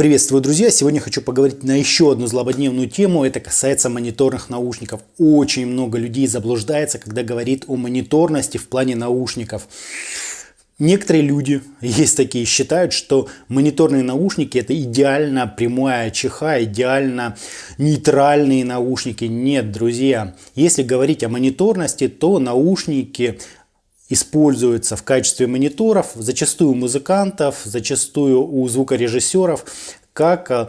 Приветствую, друзья! Сегодня хочу поговорить на еще одну злободневную тему. Это касается мониторных наушников. Очень много людей заблуждается, когда говорит о мониторности в плане наушников. Некоторые люди, есть такие, считают, что мониторные наушники это идеально прямая ЧХ, идеально нейтральные наушники. Нет, друзья, если говорить о мониторности, то наушники используются в качестве мониторов, зачастую у музыкантов, зачастую у звукорежиссеров, как э,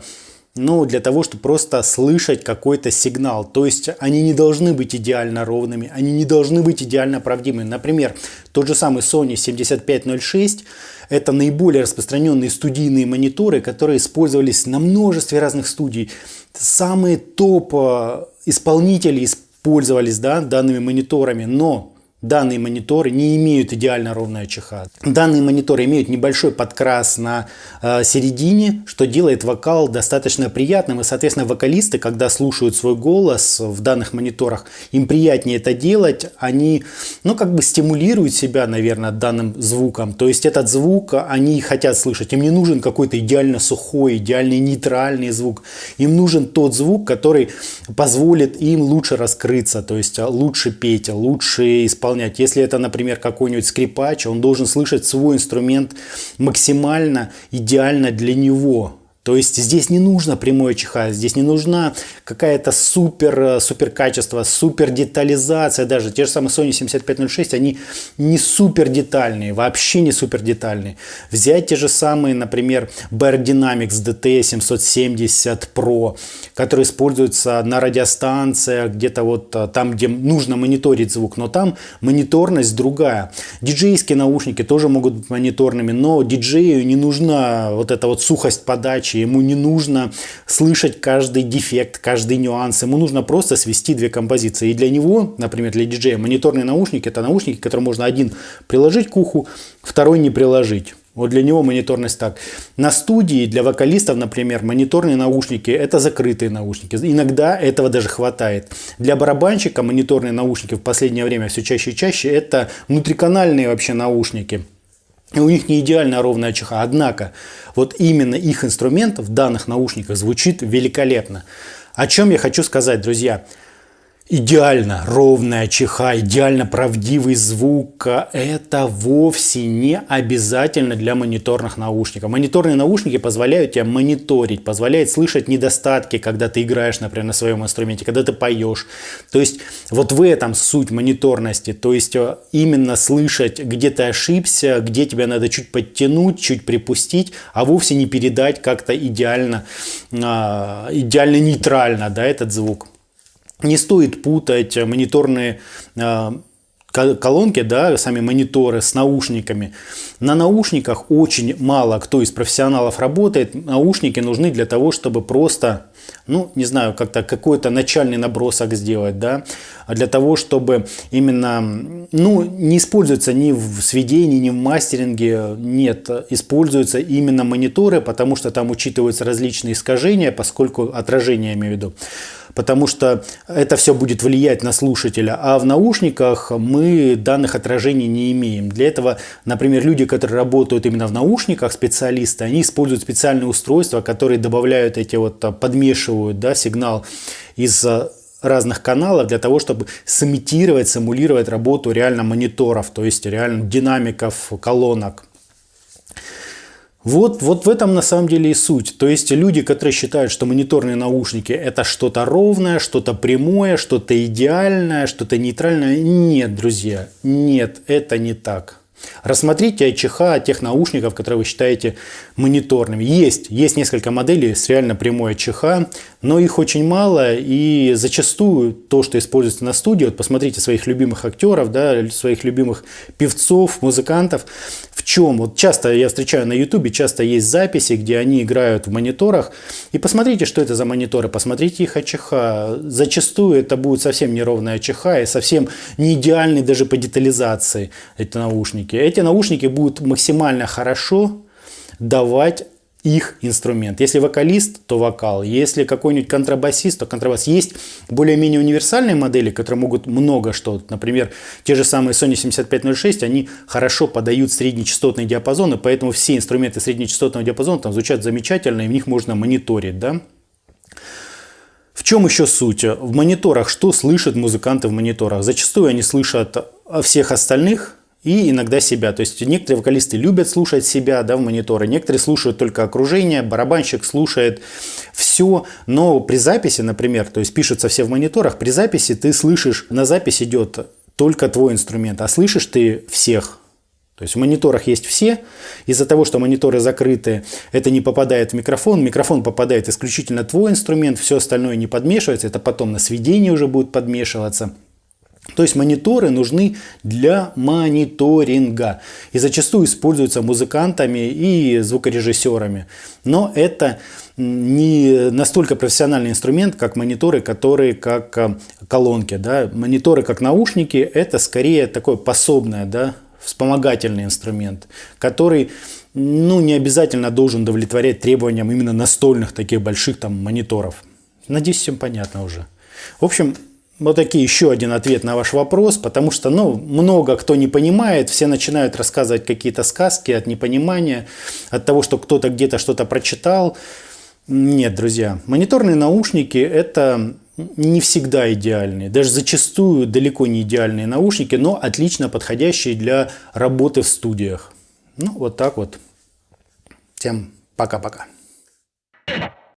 ну, для того, чтобы просто слышать какой-то сигнал. То есть они не должны быть идеально ровными, они не должны быть идеально правдивыми. Например, тот же самый Sony 7506 – это наиболее распространенные студийные мониторы, которые использовались на множестве разных студий. Самые топ э, исполнители использовались да, данными мониторами, но Данные мониторы не имеют идеально ровной ЧХ. Данные мониторы имеют небольшой подкрас на э, середине, что делает вокал достаточно приятным. И, соответственно, вокалисты, когда слушают свой голос в данных мониторах, им приятнее это делать. Они, ну, как бы стимулируют себя, наверное, данным звуком. То есть этот звук они хотят слышать. Им не нужен какой-то идеально сухой, идеальный нейтральный звук. Им нужен тот звук, который позволит им лучше раскрыться, то есть лучше петь, лучше исполнять исполнять. Если это, например, какой-нибудь скрипач, он должен слышать свой инструмент максимально идеально для него. То есть здесь не нужно прямое чихание, здесь не нужна какая-то супер, э, супер качество, супер детализация даже. Те же самые Sony 7506, они не супер детальные, вообще не супер детальные. Взять те же самые, например, Bear Dynamics DT 770 Pro, которые используются на радиостанциях, где-то вот э, там, где нужно мониторить звук, но там мониторность другая. Диджейские наушники тоже могут быть мониторными, но диджею не нужна вот эта вот сухость подачи, задачи, ему не нужно слышать каждый дефект, каждый нюанс, ему нужно просто свести две композиции. И для него, например, для диджея, мониторные наушники – это наушники, которые можно один приложить к уху, второй не приложить. Вот для него мониторность так. На студии для вокалистов, например, мониторные наушники – это закрытые наушники. Иногда этого даже хватает. Для барабанщика мониторные наушники в последнее время все чаще и чаще – это внутриканальные вообще наушники. У них не идеально ровная чеха, однако вот именно их инструмент в данных наушниках звучит великолепно. О чем я хочу сказать, друзья? Идеально ровная чеха, идеально правдивый звук, это вовсе не обязательно для мониторных наушников. Мониторные наушники позволяют тебе мониторить, позволяют слышать недостатки, когда ты играешь, например, на своем инструменте, когда ты поешь. То есть вот в этом суть мониторности, то есть э, именно слышать, где ты ошибся, где тебя надо чуть подтянуть, чуть припустить, а вовсе не передать как-то идеально, а, идеально нейтрально да, этот звук. Не стоит путать мониторные а, колонки, да, сами мониторы с наушниками. На наушниках очень мало кто из профессионалов работает. Наушники нужны для того, чтобы просто, ну, не знаю, как-то какой-то начальный набросок сделать, да, а для того, чтобы именно, ну, не используется ни в сведении, ни в мастеринге, нет, используются именно мониторы, потому что там учитываются различные искажения, поскольку отражение, я имею в виду потому что это все будет влиять на слушателя. А в наушниках мы данных отражений не имеем. Для этого, например, люди, которые работают именно в наушниках, специалисты, они используют специальные устройства, которые добавляют эти вот, подмешивают да, сигнал из разных каналов для того, чтобы сымитировать, симулировать работу реально мониторов, то есть реально динамиков, колонок. Вот, вот в этом на самом деле и суть. То есть люди, которые считают, что мониторные наушники это что-то ровное, что-то прямое, что-то идеальное, что-то нейтральное. Нет, друзья, нет, это не так. Рассмотрите ЧХ тех наушников, которые вы считаете мониторными. Есть, есть несколько моделей с реально прямой ЧХ, но их очень мало, и зачастую то, что используется на студии, вот посмотрите своих любимых актеров, да, своих любимых певцов, музыкантов, чем? Вот часто я встречаю на ютубе, часто есть записи, где они играют в мониторах, и посмотрите, что это за мониторы, посмотрите их АЧХ. Зачастую это будет совсем неровная АЧХ и совсем не идеальный даже по детализации эти наушники. Эти наушники будут максимально хорошо давать их инструмент. Если вокалист, то вокал. Если какой-нибудь контрабасист, то контрабас. Есть более-менее универсальные модели, которые могут много что. Например, те же самые Sony 7506, они хорошо подают среднечастотный диапазон, и поэтому все инструменты среднечастотного диапазона там звучат замечательно, и в них можно мониторить. Да? В чем еще суть? В мониторах что слышат музыканты в мониторах? Зачастую они слышат всех остальных, и иногда себя. То есть некоторые вокалисты любят слушать себя да, в мониторы, некоторые слушают только окружение, барабанщик слушает все, но при записи, например, то есть пишутся все в мониторах, при записи ты слышишь, на запись идет только твой инструмент, а слышишь ты всех. То есть в мониторах есть все. Из-за того, что мониторы закрыты, это не попадает в микрофон. Микрофон попадает исключительно твой инструмент, все остальное не подмешивается. Это потом на сведении уже будет подмешиваться. То есть мониторы нужны для мониторинга и зачастую используются музыкантами и звукорежиссерами. Но это не настолько профессиональный инструмент, как мониторы, которые как э, колонки. Да? Мониторы как наушники – это скорее такое пособное, да? вспомогательный инструмент, который ну, не обязательно должен удовлетворять требованиям именно настольных таких больших там мониторов. Надеюсь, всем понятно уже. В общем, вот такие еще один ответ на ваш вопрос, потому что ну, много кто не понимает, все начинают рассказывать какие-то сказки от непонимания, от того, что кто-то где-то что-то прочитал. Нет, друзья, мониторные наушники это не всегда идеальные, даже зачастую далеко не идеальные наушники, но отлично подходящие для работы в студиях. Ну, вот так вот. Всем пока-пока.